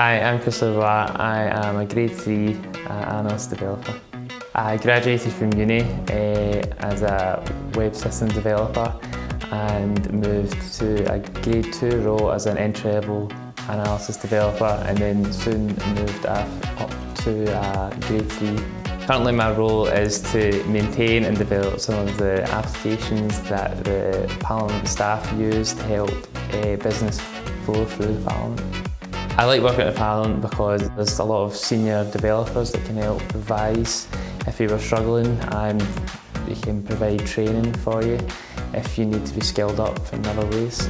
Hi, I'm Chris. I am a grade 3 uh, analyst developer. I graduated from uni uh, as a web system developer and moved to a grade 2 role as an entry-level analysis developer and then soon moved up to a grade 3 Currently my role is to maintain and develop some of the applications that the Parliament staff use to help uh, business flow through the Parliament. I like working at Parliament because there's a lot of senior developers that can help advise if you were struggling and they can provide training for you if you need to be skilled up in other ways.